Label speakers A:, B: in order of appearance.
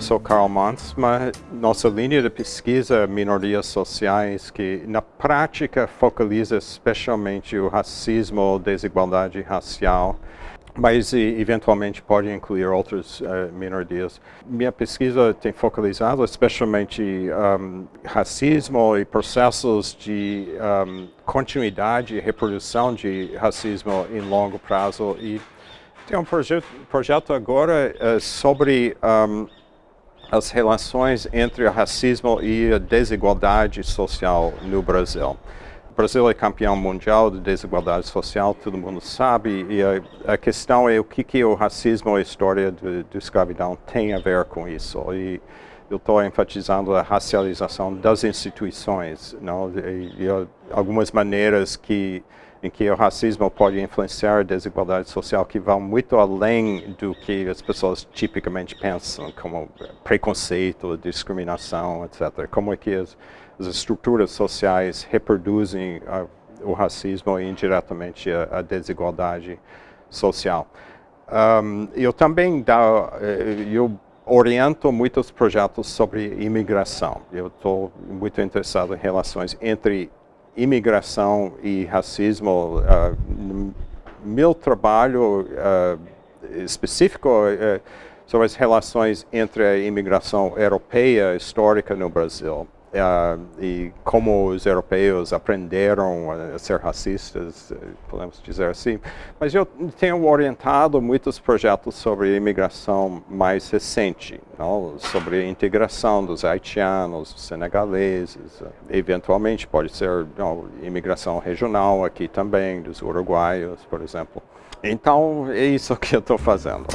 A: sou Karl Mansma. Nossa linha de pesquisa é minorias sociais que na prática focaliza especialmente o racismo, desigualdade racial, mas eventualmente pode incluir outras uh, minorias. Minha pesquisa tem focalizado especialmente um, racismo e processos de um, continuidade e reprodução de racismo em longo prazo e tem um projeto, projeto agora uh, sobre um, as relações entre o racismo e a desigualdade social no Brasil. O Brasil é campeão mundial de desigualdade social, todo mundo sabe, e a, a questão é o que, que o racismo e a história da escravidão tem a ver com isso. E eu estou enfatizando a racialização das instituições, não? E, e algumas maneiras que em que o racismo pode influenciar a desigualdade social que vão muito além do que as pessoas tipicamente pensam, como preconceito, discriminação, etc. Como é que as, as estruturas sociais reproduzem uh, o racismo e indiretamente a, a desigualdade social. Um, eu também dá, eh, eu oriento muitos projetos sobre imigração. Eu estou muito interessado em relações entre imigração e racismo, uh, meu trabalho uh, específico uh, as relações entre a imigração europeia histórica no Brasil e como os europeus aprenderam a ser racistas, eh, podemos dizer assim. Mas eu tenho orientado muitos projetos sobre imigração mais recente, não? sobre a integração dos haitianos, senegaleses, eventualmente pode ser não, imigração regional aqui também, dos uruguaios, por exemplo. Então, é isso que eu estou fazendo.